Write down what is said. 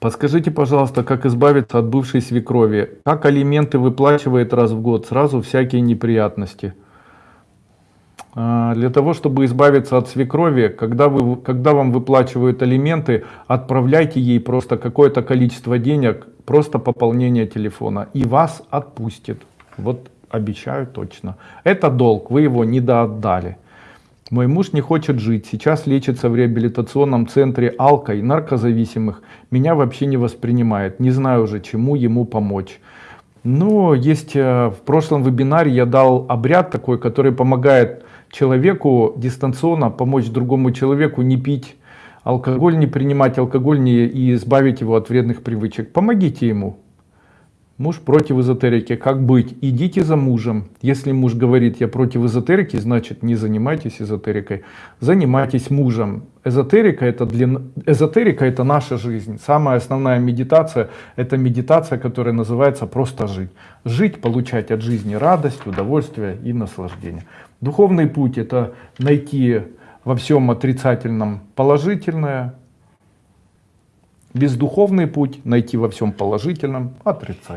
Подскажите, пожалуйста, как избавиться от бывшей свекрови? Как алименты выплачивает раз в год? Сразу всякие неприятности. А, Для того, чтобы избавиться от свекрови, когда, вы, когда вам выплачивают алименты, отправляйте ей просто какое-то количество денег, просто пополнение телефона, и вас отпустит. Вот обещаю точно. Это долг, вы его недоотдали. Мой муж не хочет жить, сейчас лечится в реабилитационном центре алкой, наркозависимых. Меня вообще не воспринимает, не знаю уже, чему ему помочь. Но есть э, в прошлом вебинаре я дал обряд такой, который помогает человеку дистанционно помочь другому человеку не пить алкоголь, не принимать алкоголь не, и избавить его от вредных привычек. Помогите ему. Муж против эзотерики. Как быть? Идите за мужем. Если муж говорит, я против эзотерики, значит не занимайтесь эзотерикой. Занимайтесь мужем. Эзотерика это, для... эзотерика это наша жизнь. Самая основная медитация это медитация, которая называется просто жить. Жить, получать от жизни радость, удовольствие и наслаждение. Духовный путь это найти во всем отрицательном положительное. Бездуховный путь найти во всем положительном отрицательное.